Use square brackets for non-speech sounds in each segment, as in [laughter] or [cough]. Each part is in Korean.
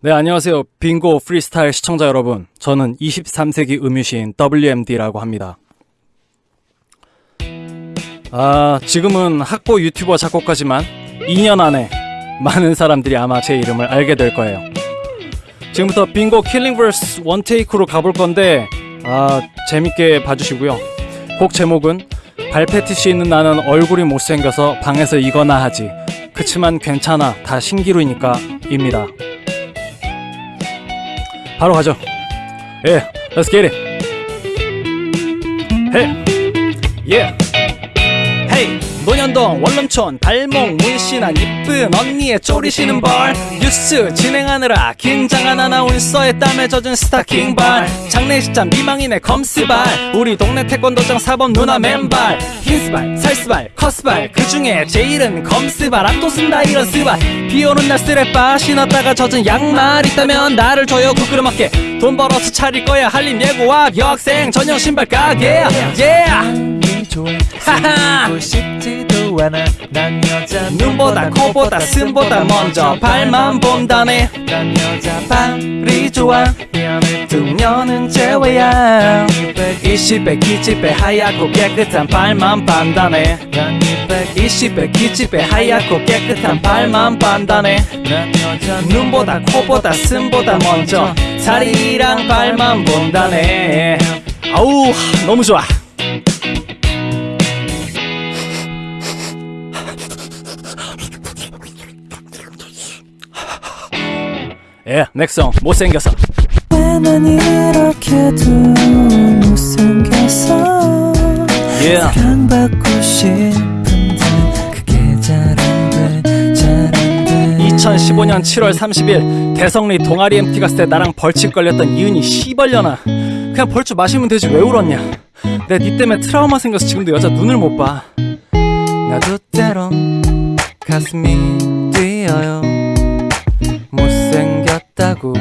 네, 안녕하세요. 빙고 프리스타일 시청자 여러분. 저는 23세기 음유시인 WMD라고 합니다. 아, 지금은 학보 유튜버 작곡가지만 2년 안에 많은 사람들이 아마 제 이름을 알게 될 거예요. 지금부터 빙고 killing verse one take로 가볼 건데, 아, 재밌게 봐주시고요. 곡 제목은 발패티시 있는 나는 얼굴이 못생겨서 방에서 이거나 하지. 그치만 괜찮아. 다 신기루니까 입니다. 바로 가죠. 예, let's get it. Hey, yeah. 논현동 원룸촌 발목 문신한 이쁜 언니의 쪼리시는 벌. 뉴스 진행하느라 긴장한 아나운서의 땀에 젖은 스타킹 발. 장례식장 미망인의 검스발. 우리 동네 태권도장 사범 누나 맨발. 흰스발 살스발 커스발. 그 중에 제일은 검스발 안도 쓴다 이런 스발. 비오는 날 스레빠 신었다가 젖은 양말 있다면 나를 줘요 부끄러맞게. 돈 벌어서 차릴 거야 한림 예고학 여학생 전용 신발 가게 yeah! 하하 싶지도 않아. 난 여자 눈보다 코보다 숨보다 먼저 발만 본다네. 난 여자 발이 좋아. 년은 제외야. 20배 기집애 하얗고 깨끗한 발만 반다네. 난 이백 20배 기집애 하얗고 깨끗한 발만 반다네. 난 여자 눈보다 코보다 숨보다 먼저 다리랑 발만 본다네. 아우 너무 좋아 예, 넥성 못생겨서. 왜난 이렇게도 못생겼어 예. 사랑받고 싶은데 그게 잘 안돼 잘 안돼. 2015년 7월 30일 대성리 동아리 MT 갔을 때 나랑 벌칙 걸렸던 이은이 씨발려나. 그냥 벌주 마시면 되지 왜 울었냐. 내니 때문에 트라우마 생겨서 지금도 여자 눈을 못봐. 나도 때론 가슴이 뛰어요 못생겼다고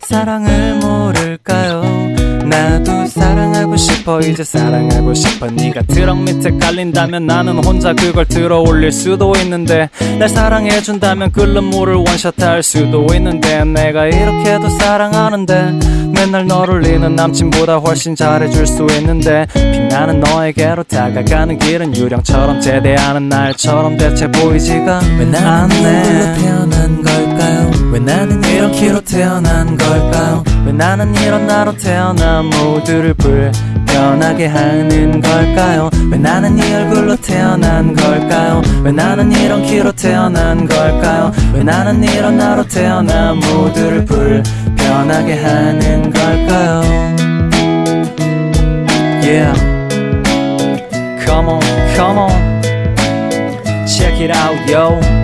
사랑을 모를까요? 나도 사랑하고 싶어 이제 사랑하고 싶어. 네가 트럭 밑에 깔린다면 나는 혼자 그걸 들어 올릴 수도 있는데 날 사랑해준다면 끓는 물을 원샷할 수도 있는데 내가 이렇게도 사랑하는데 맨날 너를 잃는 남친보다 훨씬 잘해줄 수 있는데 빛나는 너에게로 다가가는 길은 유령처럼 제대하는 날처럼 대체 보이지가 왜 나는 태어난 걸까요 왜 나는 이런 키로 태어난 걸까요? 왜 나는 이런 나로 태어나 모두를 불편하게 하는 걸까요? 왜 나는 이 얼굴로 태어난 걸까요? 왜 나는 이런 키로 태어난 걸까요? 왜 나는 이런 나로 태어나 모두를 불편하게 하는 걸까요? Yeah Come on, come on Check it out, yo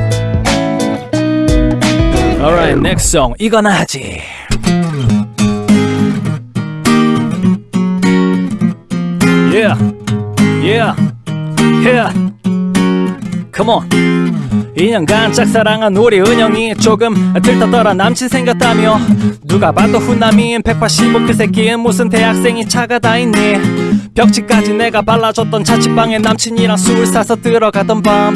Alright, next song. 이거나 하지. Yeah, yeah, yeah. Come on. 2년간 짝사랑한 우리 은영이 조금 들떠더라 남친 생겼다며 누가 봐도 후남인 185그 새끼는 무슨 대학생이 차가 다 있니 벽지까지 내가 발라줬던 자취방에 남친이랑 술 사서 들어가던 밤.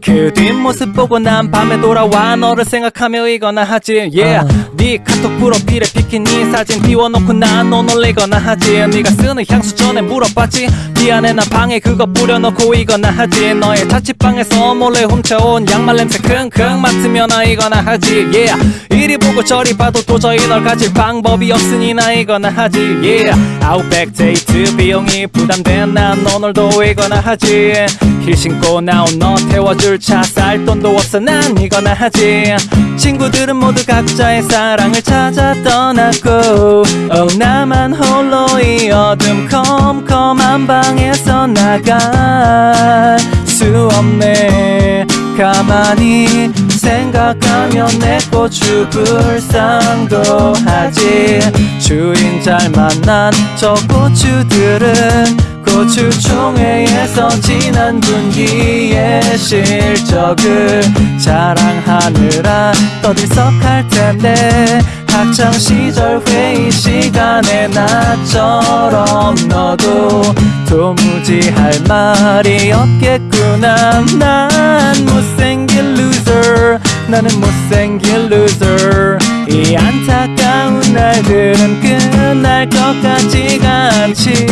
그 뒷모습 보고 난 밤에 돌아와 너를 생각하며 이거나 하지. Yeah 네 카톡 프로필에 비키니 사진 띄워놓고 난너 놀리거나 하지. 네가 쓰는 향수 전에 물어봤지. 미안해 나 방에 그거 뿌려놓고 이거나 하지. 너의 자취방에서 몰래 훔쳐온 양말 냄새 킁킁 맡으며 나 이거나 하지. Yeah. 이리 보고 저리 봐도 도저히 널 가질 방법이 없으니 나 이거나 하지. Yeah. 아웃백 데이트 비용이 부담된 난 오늘도 이거나 하지. 힐 신고 나온 너 태워줄 차 쌀 돈도 없어. 난 이거나 하지. 친구들은 모두 각자의 사랑을 찾아 떠났고 oh, 나만 홀로 이 어둠 컴컴한 방에서 나갈 수 없네. 가만히 생각하면 내 고추 불상도 하지. 주인 잘 만난 저 고추들은 고추총회에서 지난 분기의 실적을 자랑하느라 떠들썩할 텐데 학창 시절 회의 시간에 나처럼 너도 도무지 할 말이 없겠구나. 난 못생긴 loser 나는 못생긴 loser. 이 안타까운 날들은 끝 날 것 같지가 않지.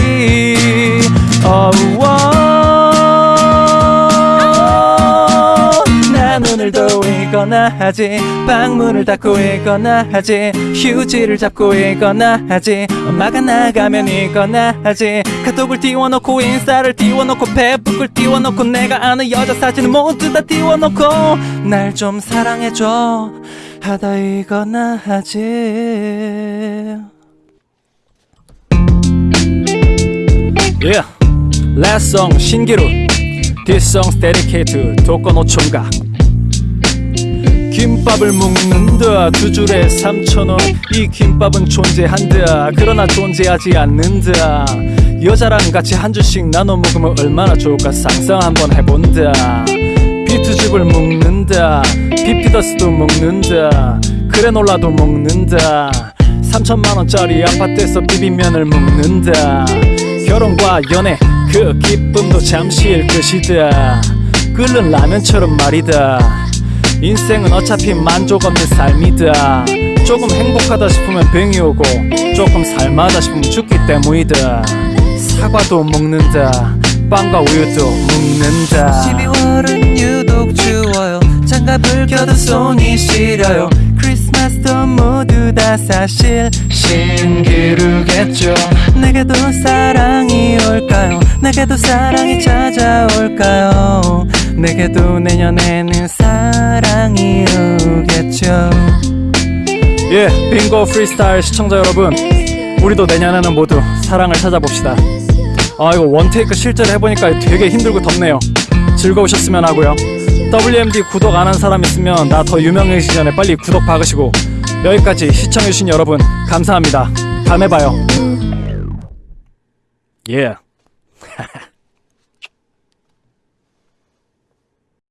어우 나 눈을 떠이거나 하지. 방문을 닫고 있거나 하지. 휴지를 잡고 있거나 하지. 엄마가 나가면 있거나 하지. 카톡을 띄워놓고 인스타를 띄워놓고 페북을 띄워놓고 내가 아는 여자 사진을 모두 다 띄워놓고 날 좀 사랑해줘. 하다 이거나 하지 Yeah. Last song 신기루. This song's dedicated to 독거노총각 김밥을 먹는다. 두 줄에 3천원. 이 김밥은 존재한다. 그러나 존재하지 않는다. 여자랑 같이 한 줄씩 나눠 먹으면 얼마나 좋을까 상상 한번 해본다. 비트죽을 먹는다. 비피더스도 먹는다. 그래놀라도 먹는다. 3천만원짜리 아파트에서 비빔면을 먹는다 결혼과 연애 그 기쁨도 잠시일 것이다. 끓는 라면처럼 말이다. 인생은 어차피 만족 없는 삶이다. 조금 행복하다 싶으면 병이 오고 조금 삶하다 싶으면 죽기 때문이다. 사과도 먹는다. 빵과 우유도 먹는다. 12월은 유독 추워요. 장갑을 껴도 손이 시려요. 크리스마스도 모 두다 사실 신기루겠죠. 내게도 사랑이 올까요? 내게도 사랑이 찾아올까요? 내게도 내년에는 사랑이 오겠죠. 예 빙고 프리스타일 시청자 여러분 우리도 내년에는 모두 사랑을 찾아봅시다. 아 이거 원테이크 실제로 해보니까 되게 힘들고 덥네요. 즐거우셨으면 하고요. WMD 구독 안 한 사람 있으면 나 더 유명해지기 전에 빨리 구독 박으시고 여기까지 시청해주신 여러분 감사합니다. 다음에 봐요. 예 [laughs]